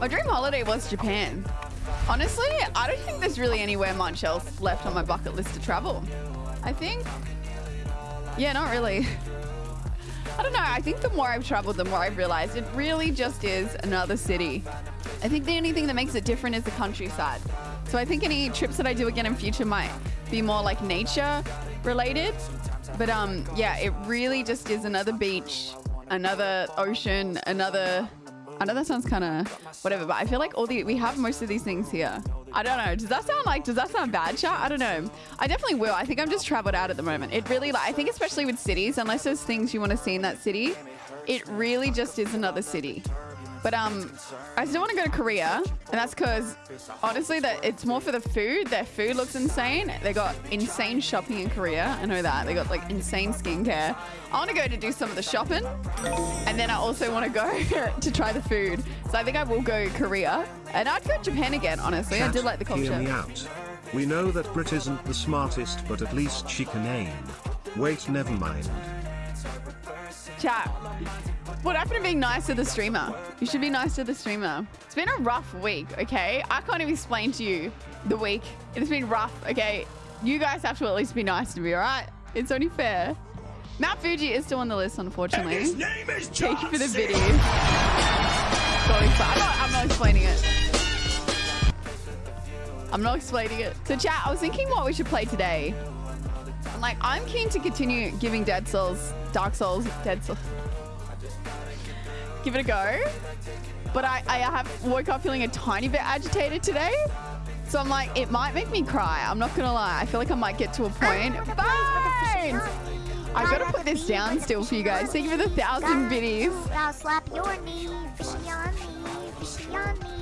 My dream holiday was Japan. Honestly, I don't think there's really anywhere much else left on my bucket list to travel. I think, yeah, not really. I don't know. I think the more I've traveled, the more I've realized it really just is another city. I think the only thing that makes it different is the countryside. So I think any trips that I do again in future might be more like nature related. But um, yeah, it really just is another beach, another ocean, another I know that sounds kind of whatever, but I feel like all the we have most of these things here. I don't know. Does that sound like? Does that sound bad, chat? I don't know. I definitely will. I think I'm just traveled out at the moment. It really like I think especially with cities, unless there's things you want to see in that city, it really just is another city. But um, I still want to go to Korea, and that's because honestly, that it's more for the food. Their food looks insane. They got insane shopping in Korea. I know that they got like insane skincare. I want to go to do some of the shopping, and then I also want to go to try the food. So I think I will go Korea, and I'd go to Japan again. Honestly, I did like the culture. Hear me out. We know that Brit isn't the smartest, but at least she can aim. Wait, never mind. Chat. What happened to being nice to the streamer? You should be nice to the streamer. It's been a rough week, okay? I can't even explain to you the week. It's been rough, okay? You guys have to at least be nice to me, all right? It's only fair. Mount Fuji is still on the list, unfortunately. And his name is Thank you for the video. I'm not, I'm not explaining it. I'm not explaining it. So chat, I was thinking what we should play today. I'm like, I'm keen to continue giving Dead Souls, Dark Souls, Dead Souls give it a go. But I, I have woke up feeling a tiny bit agitated today. So I'm like, it might make me cry. I'm not gonna lie. I feel like I might get to a point. Oh, Bye. I gotta put this down still for you guys. Thank you for the thousand biddies. I'll slap your knee, fishy on me, fishy on me.